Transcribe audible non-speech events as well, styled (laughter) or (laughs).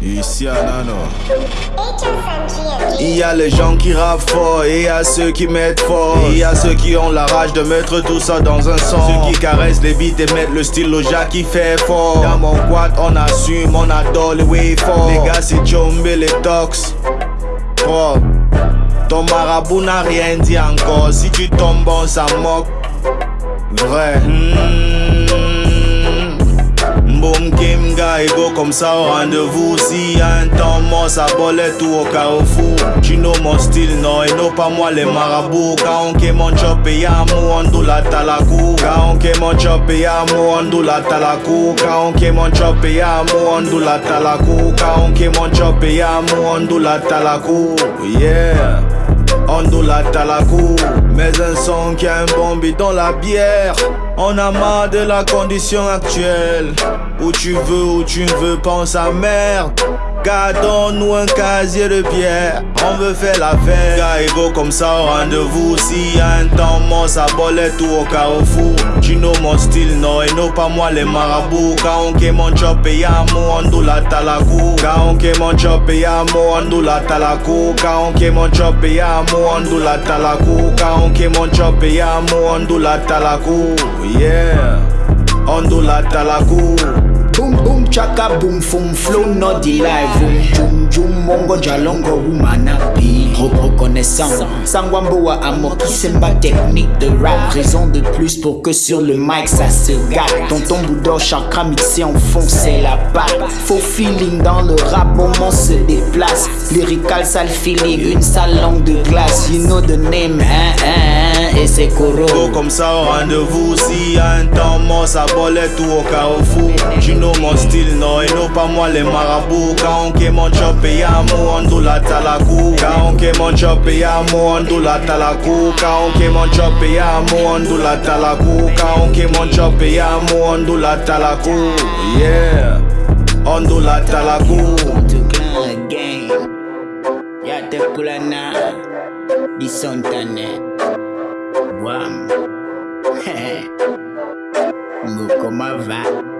Ici à. Il y a les gens qui rappent fort et il y a ceux qui mettent fort. Il y a ceux qui ont la rage de mettre tout ça dans un son. Ceux qui caressent les beats et mettent le style au jack qui fait fort. Dans mon quad, on assume, on adore les way fort. Les gars, c'est Jumbe, les tox. Ton marabout n'a rien dit encore. Si tu tombes, on s'en moque. Vrai. Hmm. Comme ça au rendez-vous. Si y'a un temps mort ça bolait tout au carrefour. Tu know mon style non et non pas moi les marabouts. Quand on ké mon chop et y'a mou on dou la talakou Quand on ké mon chop et y'a mou on dou la talakou Quand on ké mon chop et y'a mou on dou la talakou Quand on ké mon chop et y'a mou on dou la talakou Yeah on la talakou Mais un son qui a un bon dans la bière. On a marre de la condition actuelle. Où tu veux, où tu ne veux, pense à merde Gardons-nous un casier de pierre, on veut faire la fête. Gars ego comme ça au rendez-vous. S'il y a un temps mort, ça bolait tout au carrefour. Tu know mon style, non, et non pas moi les marabouts. Quand on mon chop et y'a on la talakou. Quand on mon chop et y'a on la talakou. Quand on mon chop et y'a on la talakou. Quand on mon chop et y'a on la talakou. Yeah, on la talakou. Boom boom chaka boom fum flow no delay Boom jum jum mongo jalongo woumana bi Reconnaissant. Sangwamboa Amoki c'est ma technique de rap. Raison de plus pour que sur le mic ça se gâte. Tonton Boudor chakra mixé en fond c'est la batte Faux feeling dans le rap au moment se déplace. Lyrical sale feeling une sale langue de glace. You know the name hein hein et c'est coro Comme ça au rendez-vous si y a un temps Nan sa bolet ou o karofou Jino mon stil nan eno pa mwen le marabou Ka anke man chop e ya mou an do la talakou Ka anke man chop e ya mou an do la talakou Ka anke man chop e ya mou an do la talakou Ka anke man chop e ya mou an do la talakou Yeah, an do la talakou Yate kulana Di son tanet Wam. Hehe (laughs) Louco, mas vai.